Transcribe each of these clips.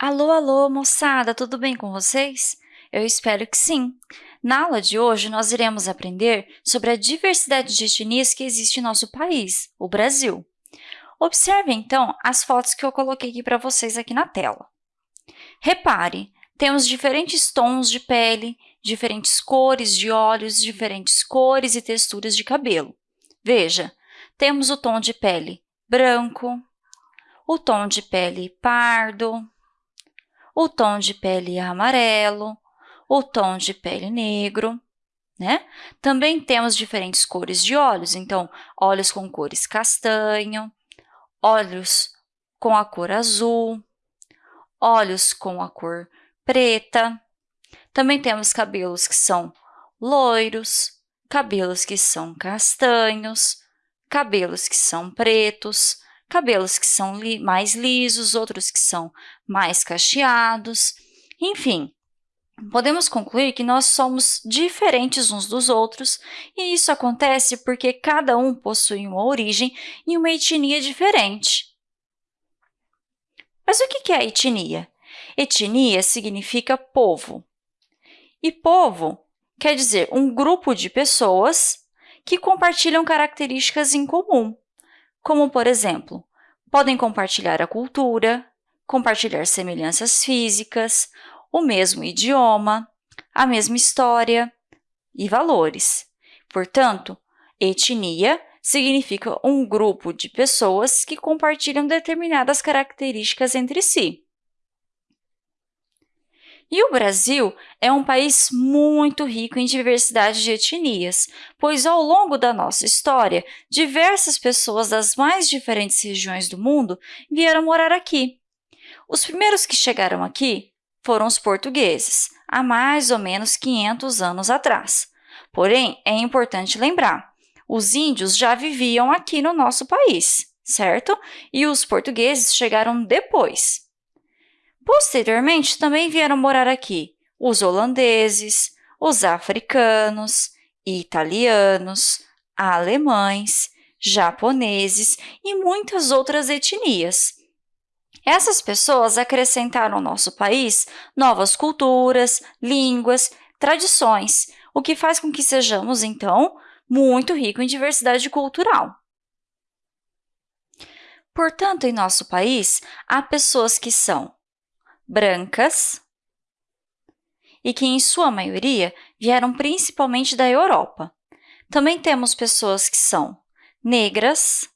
Alô, alô, moçada, tudo bem com vocês? Eu espero que sim! Na aula de hoje, nós iremos aprender sobre a diversidade de etnias que existe em nosso país, o Brasil. Observe, então, as fotos que eu coloquei aqui para vocês aqui na tela. Repare, temos diferentes tons de pele, diferentes cores de olhos, diferentes cores e texturas de cabelo. Veja, temos o tom de pele branco, o tom de pele pardo, o tom de pele amarelo, o tom de pele negro, né? Também temos diferentes cores de olhos, então, olhos com cores castanho, olhos com a cor azul, olhos com a cor preta. Também temos cabelos que são loiros, cabelos que são castanhos, cabelos que são pretos, cabelos que são li mais lisos, outros que são mais cacheados, enfim. Podemos concluir que nós somos diferentes uns dos outros, e isso acontece porque cada um possui uma origem e uma etnia diferente. Mas o que é etnia? Etnia significa povo. E povo quer dizer um grupo de pessoas que compartilham características em comum, como, por exemplo, podem compartilhar a cultura, compartilhar semelhanças físicas, o mesmo idioma, a mesma história e valores. Portanto, etnia significa um grupo de pessoas que compartilham determinadas características entre si. E o Brasil é um país muito rico em diversidade de etnias, pois ao longo da nossa história, diversas pessoas das mais diferentes regiões do mundo vieram morar aqui. Os primeiros que chegaram aqui foram os portugueses, há mais ou menos 500 anos atrás. Porém, é importante lembrar, os índios já viviam aqui no nosso país, certo? E os portugueses chegaram depois. Posteriormente, também vieram morar aqui os holandeses, os africanos, italianos, alemães, japoneses e muitas outras etnias. Essas pessoas acrescentaram ao nosso país novas culturas, línguas, tradições, o que faz com que sejamos, então, muito ricos em diversidade cultural. Portanto, em nosso país, há pessoas que são brancas e que, em sua maioria, vieram principalmente da Europa. Também temos pessoas que são negras,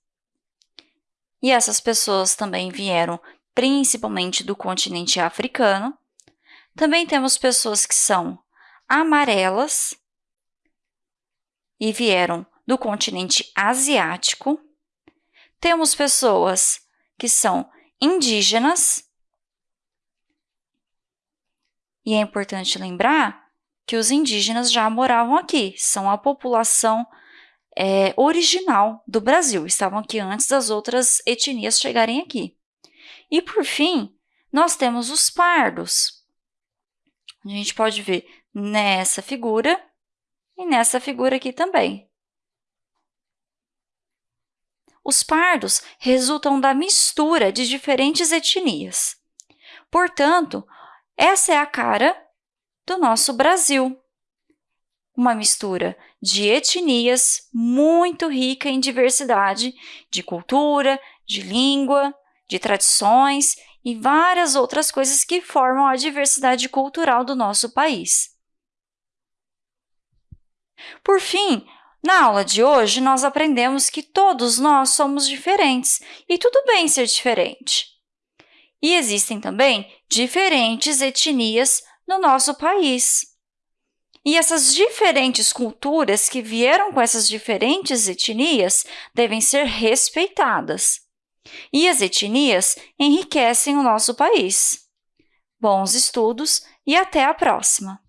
e essas pessoas também vieram principalmente do continente africano. Também temos pessoas que são amarelas e vieram do continente asiático. Temos pessoas que são indígenas e é importante lembrar que os indígenas já moravam aqui, são a população é, original do Brasil, estavam aqui antes das outras etnias chegarem aqui. E, por fim, nós temos os pardos. A gente pode ver nessa figura e nessa figura aqui também. Os pardos resultam da mistura de diferentes etnias. Portanto, essa é a cara do nosso Brasil. Uma mistura de etnias muito rica em diversidade de cultura, de língua, de tradições e várias outras coisas que formam a diversidade cultural do nosso país. Por fim, na aula de hoje, nós aprendemos que todos nós somos diferentes e tudo bem ser diferente. E existem também diferentes etnias no nosso país. E essas diferentes culturas que vieram com essas diferentes etnias devem ser respeitadas. E as etnias enriquecem o nosso país. Bons estudos e até a próxima!